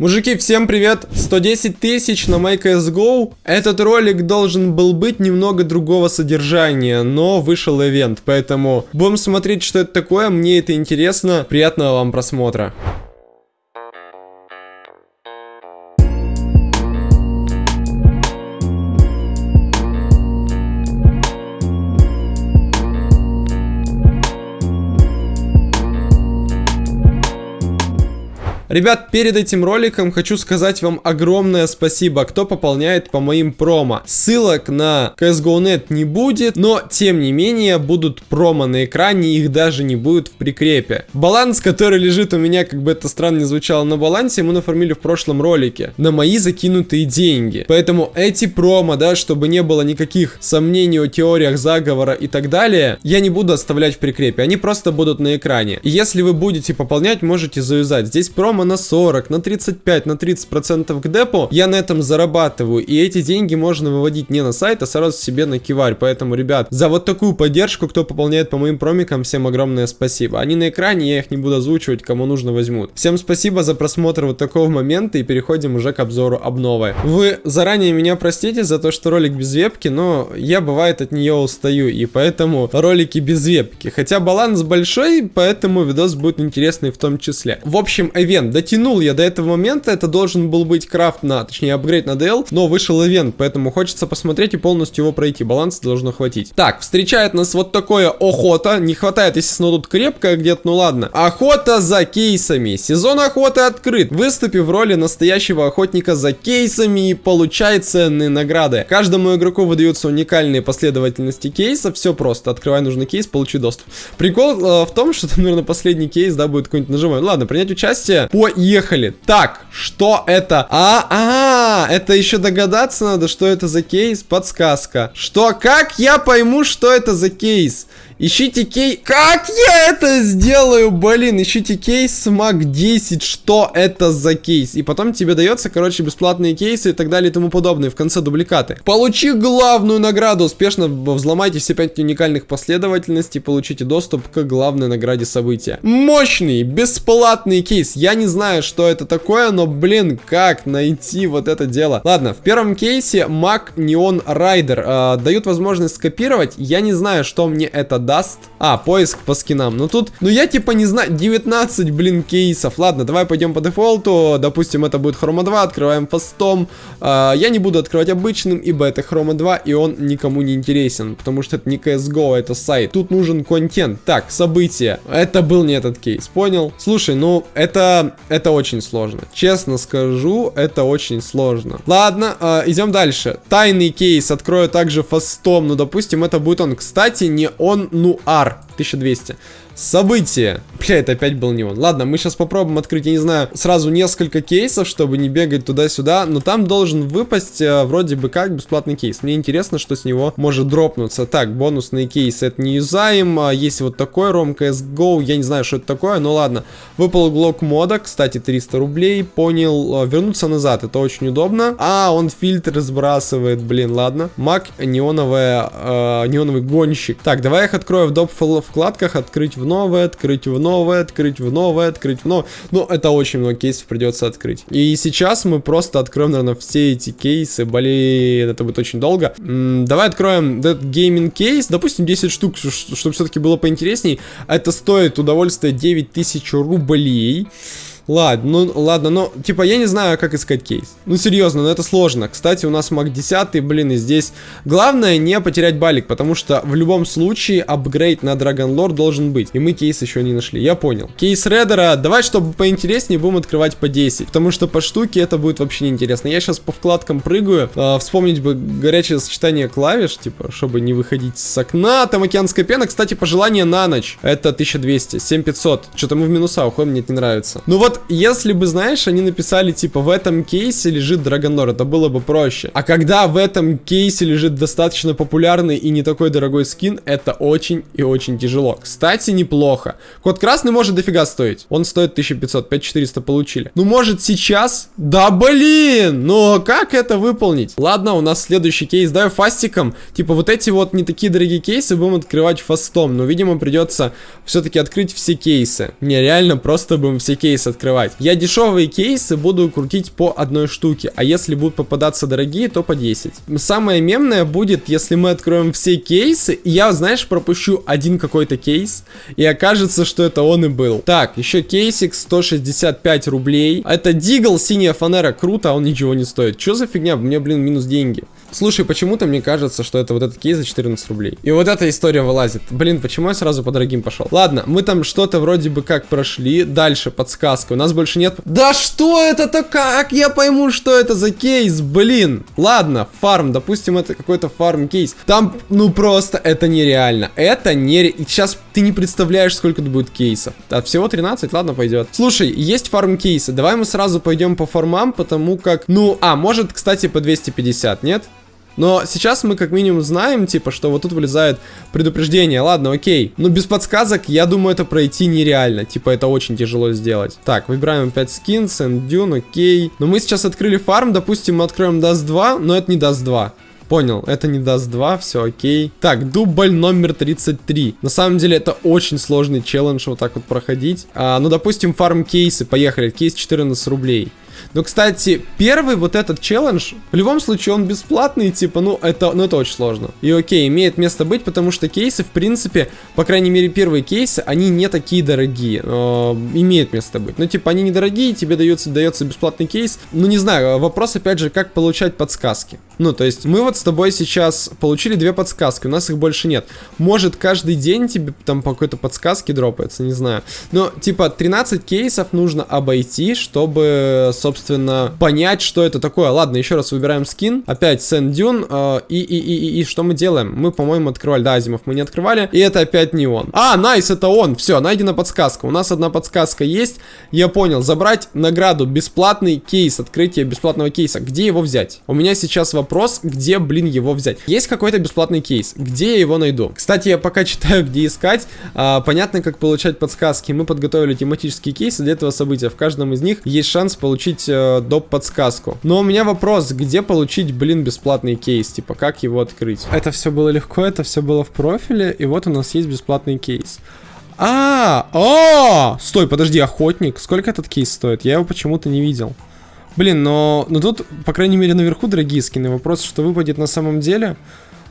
Мужики, всем привет! 110 тысяч на MyCSGO. Этот ролик должен был быть немного другого содержания, но вышел ивент, поэтому будем смотреть, что это такое, мне это интересно. Приятного вам просмотра. Ребят, перед этим роликом хочу сказать вам огромное спасибо, кто пополняет по моим промо. Ссылок на CSGO.net не будет, но тем не менее будут промо на экране, их даже не будет в прикрепе. Баланс, который лежит у меня, как бы это странно не звучало на балансе, мы нафармили в прошлом ролике. На мои закинутые деньги. Поэтому эти промо, да, чтобы не было никаких сомнений о теориях заговора и так далее, я не буду оставлять в прикрепе. Они просто будут на экране. И если вы будете пополнять, можете завязать. Здесь промо прямо на 40, на 35, на 30 процентов к депу, я на этом зарабатываю. И эти деньги можно выводить не на сайт, а сразу себе на киварь. Поэтому, ребят, за вот такую поддержку, кто пополняет по моим промикам, всем огромное спасибо. Они на экране, я их не буду озвучивать, кому нужно возьмут. Всем спасибо за просмотр вот такого момента и переходим уже к обзору обновы. Вы заранее меня простите за то, что ролик без вебки, но я бывает от нее устаю, и поэтому ролики без вебки. Хотя баланс большой, поэтому видос будет интересный в том числе. В общем, ивент Дотянул я до этого момента, это должен был быть крафт на, точнее, апгрейд на DL, но вышел ивент, поэтому хочется посмотреть и полностью его пройти. Баланса должно хватить. Так, встречает нас вот такое охота. Не хватает, естественно, тут крепкая где-то, ну ладно. Охота за кейсами. Сезон охоты открыт. Выступи в роли настоящего охотника за кейсами и получай ценные награды. Каждому игроку выдаются уникальные последовательности кейсов. Все просто. Открывай нужный кейс, получи доступ. Прикол э, в том, что там, наверное, последний кейс, да, будет какой-нибудь нажимаем. Ладно, принять участие. Поехали. Так, что это? А, а, это еще догадаться надо, что это за кейс. Подсказка. Что? Как я пойму, что это за кейс? Ищите кейс... Как я это сделаю, блин? Ищите кейс Mac 10. Что это за кейс? И потом тебе дается, короче, бесплатные кейсы и так далее и тому подобное. В конце дубликаты. Получи главную награду. Успешно взломайте все 5 уникальных последовательностей. Получите доступ к главной награде события. Мощный, бесплатный кейс. Я не знаю, что это такое, но, блин, как найти вот это дело? Ладно, в первом кейсе Mac Neon Rider э, дают возможность скопировать. Я не знаю, что мне это даст. А, поиск по скинам. Ну тут, ну я типа не знаю, 19, блин, кейсов. Ладно, давай пойдем по дефолту. Допустим, это будет хрома 2, открываем фастом. А, я не буду открывать обычным, ибо это хрома 2, и он никому не интересен. Потому что это не CSGO, это сайт. Тут нужен контент. Так, события. Это был не этот кейс, понял? Слушай, ну это, это очень сложно. Честно скажу, это очень сложно. Ладно, э, идем дальше. Тайный кейс открою также фастом. Ну, допустим, это будет он. Кстати, не он Нуар 1200. Событие. Бля, это опять был не он. Ладно, мы сейчас попробуем открыть, я не знаю, сразу несколько кейсов, чтобы не бегать туда-сюда. Но там должен выпасть э, вроде бы как бесплатный кейс. Мне интересно, что с него может дропнуться. Так, бонусные кейсы это не юзаем. А есть вот такой ROM CSGO. Я не знаю, что это такое, но ладно. Выпал глок мода, кстати, 300 рублей. Понял. Э, вернуться назад, это очень удобно. А, он фильтр сбрасывает, блин, ладно. Мак неоновая, э, неоновый гонщик. Так, давай их открою в доп вкладках. Открыть в новое, открыть в новое, открыть в новое, открыть в новое. Ну, это очень много кейсов придется открыть. И сейчас мы просто откроем, наверное, все эти кейсы. Блин, это будет очень долго. М -м, давай откроем этот gaming кейс. Допустим, 10 штук, чтобы все-таки было поинтересней. Это стоит удовольствие 9000 рублей. Ладно, ну ладно, но типа я не знаю, как искать кейс. Ну серьезно, но это сложно. Кстати, у нас Mac 10, блин, и здесь главное не потерять балик, потому что в любом случае апгрейд на Dragon Lore должен быть. И мы кейс еще не нашли, я понял. Кейс Редера, давай, чтобы поинтереснее, будем открывать по 10, потому что по штуке это будет вообще неинтересно. Я сейчас по вкладкам прыгаю, э, вспомнить бы горячее сочетание клавиш, типа, чтобы не выходить с окна. Там океанская пена, кстати, пожелание на ночь. Это 1200, 7500. Что-то мы в минуса уходим, мне это не нравится. Ну вот, если бы, знаешь, они написали, типа, в этом кейсе лежит Драгонор, это было бы проще. А когда в этом кейсе лежит достаточно популярный и не такой дорогой скин, это очень и очень тяжело. Кстати, неплохо. Код красный может дофига стоить. Он стоит 1500, 5400 получили. Ну, может, сейчас? Да, блин! Но как это выполнить? Ладно, у нас следующий кейс. Давай фастиком. Типа, вот эти вот не такие дорогие кейсы будем открывать фастом. Но, видимо, придется все-таки открыть все кейсы. Не, реально, просто будем все кейсы открывать открывать. Я дешевые кейсы буду крутить по одной штуке, а если будут попадаться дорогие, то по 10. Самое мемное будет, если мы откроем все кейсы, и я, знаешь, пропущу один какой-то кейс, и окажется, что это он и был. Так, еще кейсик 165 рублей. Это Дигл, синяя фанера, круто, а он ничего не стоит. Что за фигня? Мне, блин, минус деньги. Слушай, почему-то мне кажется, что это вот этот кейс за 14 рублей. И вот эта история вылазит. Блин, почему я сразу по дорогим пошел? Ладно, мы там что-то вроде бы как прошли. Дальше подсказка. У нас больше нет... Да что это-то? Как я пойму, что это за кейс? Блин. Ладно, фарм. Допустим, это какой-то фарм кейс. Там, ну просто, это нереально. Это не... Сейчас ты не представляешь, сколько тут будет кейсов. А всего 13? Ладно, пойдет. Слушай, есть фарм кейсы. Давай мы сразу пойдем по фармам, потому как... Ну, а, может, кстати, по 250, нет? Но сейчас мы как минимум знаем, типа, что вот тут вылезает предупреждение. Ладно, окей. Но без подсказок, я думаю, это пройти нереально. Типа, это очень тяжело сделать. Так, выбираем опять скин, Dune, окей. Но мы сейчас открыли фарм, допустим, мы откроем Dust 2, но это не Dust 2. Понял, это не даст 2, все окей. Так, дубль номер 33. На самом деле это очень сложный челлендж вот так вот проходить. А, ну, допустим, фарм кейсы, поехали. Кейс 14 рублей. Но, кстати, первый вот этот челлендж, в любом случае он бесплатный, типа, ну это, ну это очень сложно. И окей, имеет место быть, потому что кейсы, в принципе, по крайней мере первые кейсы, они не такие дорогие. Э, имеет место быть. Ну типа они недорогие, тебе дается, дается бесплатный кейс. Ну не знаю, вопрос опять же, как получать подсказки. Ну то есть мы вот с тобой сейчас получили две подсказки, у нас их больше нет. Может каждый день тебе там по какой-то подсказке дропается, не знаю. Но типа 13 кейсов нужно обойти, чтобы, собственно, собственно, понять, что это такое. Ладно, еще раз выбираем скин. Опять Dune. Э, и, и, и, и, и что мы делаем? Мы, по-моему, открывали. Да, Азимов мы не открывали. И это опять не он. А, найс, это он. Все, найдена подсказка. У нас одна подсказка есть. Я понял. Забрать награду. Бесплатный кейс. Открытие бесплатного кейса. Где его взять? У меня сейчас вопрос, где, блин, его взять? Есть какой-то бесплатный кейс. Где я его найду? Кстати, я пока читаю, где искать. А, понятно, как получать подсказки. Мы подготовили тематические кейсы для этого события. В каждом из них есть шанс получить получить э, доп. подсказку. Но у меня вопрос, где получить, блин, бесплатный кейс? Типа, как его открыть? Это все было легко, это все было в профиле, и вот у нас есть бесплатный кейс. А, о, стой, подожди, охотник. Сколько этот кейс стоит? Я его почему-то не видел. Блин, но, но тут, по крайней мере, наверху дорогие скины. Вопрос, что выпадет на самом деле.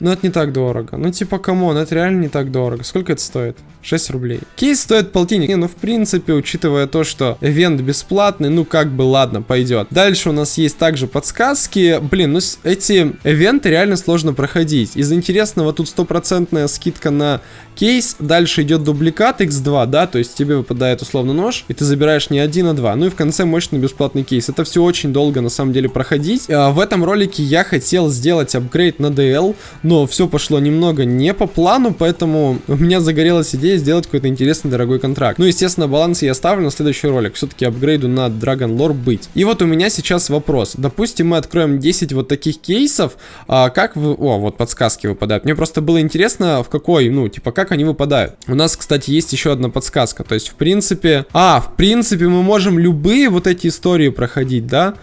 Но это не так дорого. Ну, типа, come on, это реально не так дорого. Сколько это стоит? 6 рублей. Кейс стоит полтинник. Не, ну, в принципе, учитывая то, что ивент бесплатный, ну, как бы, ладно, пойдет. Дальше у нас есть также подсказки. Блин, ну, эти ивенты реально сложно проходить. Из интересного тут стопроцентная скидка на кейс. Дальше идет дубликат x2, да, то есть тебе выпадает условно нож, и ты забираешь не один, а два. Ну и в конце мощный бесплатный кейс. Это все очень долго, на самом деле, проходить. А, в этом ролике я хотел сделать апгрейд на DL, но все пошло немного не по плану, поэтому у меня загорелась идея сделать какой-то интересный дорогой контракт. Ну, естественно, баланс я оставлю на следующий ролик. Все-таки апгрейду на Dragon Lore быть. И вот у меня сейчас вопрос. Допустим, мы откроем 10 вот таких кейсов. А как вы... О, вот подсказки выпадают. Мне просто было интересно, в какой, ну, типа, как они выпадают. У нас, кстати, есть еще одна подсказка. То есть, в принципе... А, в принципе, мы можем любые вот эти истории проходить, да?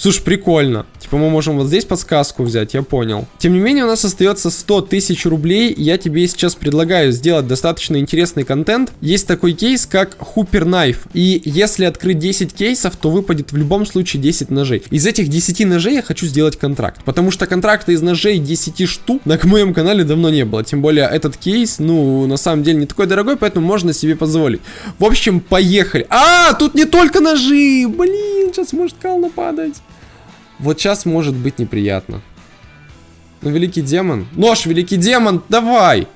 Слушай, прикольно. Типа мы можем вот здесь подсказку взять, я понял. Тем не менее, у нас остается 100 тысяч рублей. Я тебе сейчас предлагаю сделать достаточно интересный контент. Есть такой кейс, как Hooper Knife. И если открыть 10 кейсов, то выпадет в любом случае 10 ножей. Из этих 10 ножей я хочу сделать контракт. Потому что контракта из ножей 10 штук на моем канале давно не было. Тем более этот кейс, ну, на самом деле не такой дорогой, поэтому можно себе позволить. В общем, поехали. А, тут не только ножи! Блин, сейчас может кал нападать. Вот сейчас может быть неприятно. Ну, великий демон. Нож, великий демон, давай!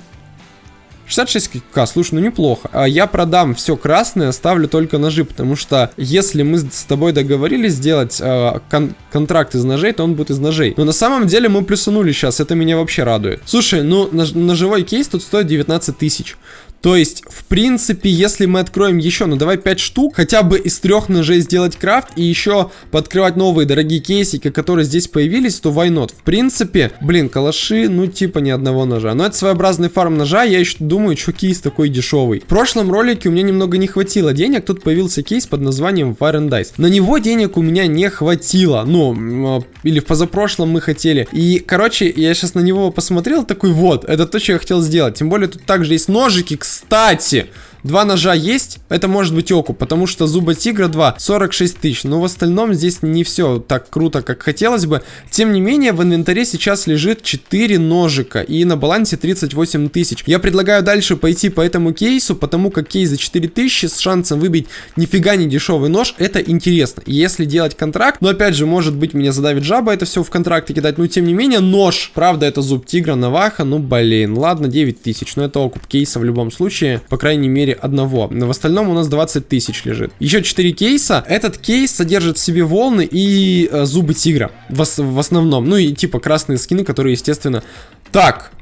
66к, слушай, ну неплохо. А я продам все красное, оставлю только ножи, потому что если мы с тобой договорились сделать э, кон контракт из ножей, то он будет из ножей. Но на самом деле мы плюсанули сейчас, это меня вообще радует. Слушай, ну нож ножевой кейс тут стоит 19 тысяч. То есть, в принципе, если мы откроем еще, ну давай 5 штук, хотя бы из трех ножей сделать крафт и еще подкрывать новые дорогие кейсики, которые здесь появились, то why not? В принципе, блин, калаши, ну типа ни одного ножа. Но это своеобразный фарм ножа, я еще думаю, что кейс такой дешевый. В прошлом ролике у меня немного не хватило денег, тут появился кейс под названием Fire and Dice. На него денег у меня не хватило, ну, а, или в позапрошлом мы хотели. И, короче, я сейчас на него посмотрел, такой, вот, это то, что я хотел сделать. Тем более тут также есть ножики, кстати. Кстати, Два ножа есть, это может быть окуп, потому что зуба тигра 2, 46 тысяч. Но в остальном здесь не все так круто, как хотелось бы. Тем не менее, в инвентаре сейчас лежит 4 ножика и на балансе 38 тысяч. Я предлагаю дальше пойти по этому кейсу, потому как кейс за 4 тысячи с шансом выбить нифига не дешевый нож, это интересно. Если делать контракт, но опять же, может быть, меня задавит жаба это все в контракте кидать, но тем не менее, нож. Правда, это зуб тигра, наваха, ну блин, ладно, 9 тысяч, но это окуп кейса в любом случае, по крайней мере, одного. Но в остальном у нас 20 тысяч лежит. Еще 4 кейса. Этот кейс содержит в себе волны и э, зубы тигра в, в основном. Ну и типа красные скины, которые, естественно... Так,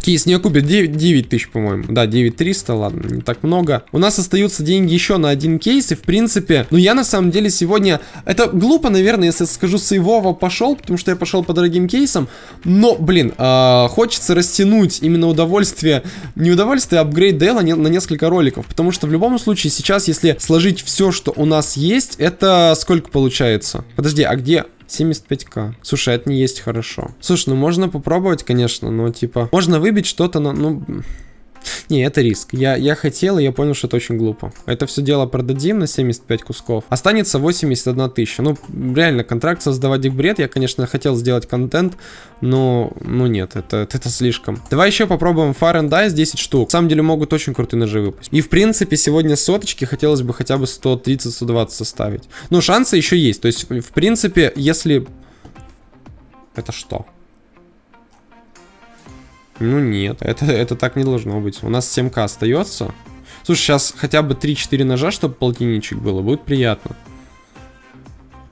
Кейс не окупит 9, 9 тысяч, по-моему. Да, 9300, ладно, не так много. У нас остаются деньги еще на один кейс, и в принципе, ну я на самом деле сегодня... Это глупо, наверное, если скажу сейвово пошел, потому что я пошел по дорогим кейсам. Но, блин, э, хочется растянуть именно удовольствие, не удовольствие, а апгрейд Дейла на несколько роликов. Потому что в любом случае сейчас, если сложить все, что у нас есть, это сколько получается? Подожди, а где... 75к. Слушай, это не есть хорошо. Слушай, ну можно попробовать, конечно, но типа... Можно выбить что-то, но... Ну... Не, это риск. Я, я хотел, и я понял, что это очень глупо. Это все дело продадим на 75 кусков. Останется 81 тысяча. Ну, реально, контракт создавать их бред. Я, конечно, хотел сделать контент, но, ну нет, это, это, это слишком. Давай еще попробуем Fire and Dice 10 штук. На самом деле могут очень крутые ножи выпустить. И, в принципе, сегодня соточки хотелось бы хотя бы 130-120 составить. Ну, шансы еще есть. То есть, в принципе, если... Это что? Ну нет, это, это так не должно быть. У нас 7к остается. Слушай, сейчас хотя бы 3-4 ножа, чтобы полтинничек было, будет приятно.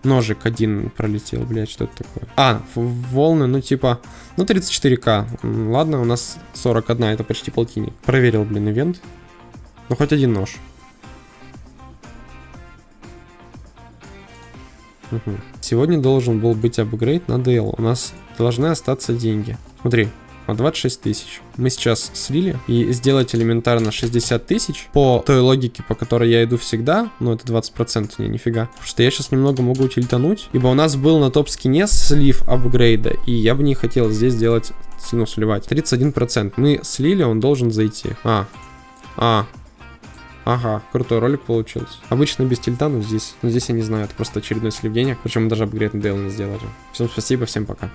Ножик один пролетел, блядь, что это такое? А, волны, ну типа, ну 34к. Ладно, у нас 41, это почти полтинник. Проверил, блин, ивент. Ну хоть один нож. Угу. Сегодня должен был быть апгрейд на Дейл. У нас должны остаться деньги. Смотри, 26 тысяч. Мы сейчас слили и сделать элементарно 60 тысяч по той логике, по которой я иду всегда, ну это 20%, не, нифига. Потому что я сейчас немного могу тильтануть, ибо у нас был на топ-скине слив апгрейда, и я бы не хотел здесь делать, ну, сливать. 31%. Мы слили, он должен зайти. А, а, Ага, крутой ролик получился. Обычно без тильта, но здесь, но здесь я не знаю, это просто очередной слив денег. Причем мы даже апгрейд на Дейл не сделали. Всем спасибо, всем пока.